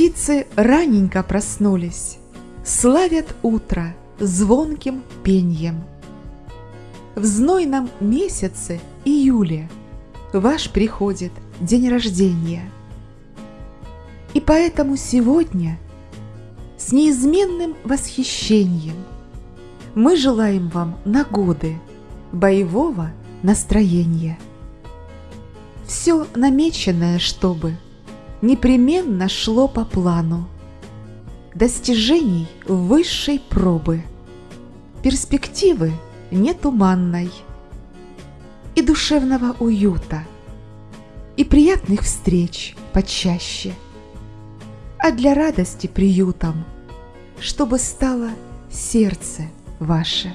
Птицы раненько проснулись, Славят утро звонким пеньем. В знойном месяце июле Ваш приходит день рождения. И поэтому сегодня С неизменным восхищением Мы желаем вам на годы Боевого настроения. Все намеченное, чтобы Непременно шло по плану Достижений высшей пробы, Перспективы нетуманной И душевного уюта, И приятных встреч почаще, А для радости приютом, Чтобы стало сердце ваше.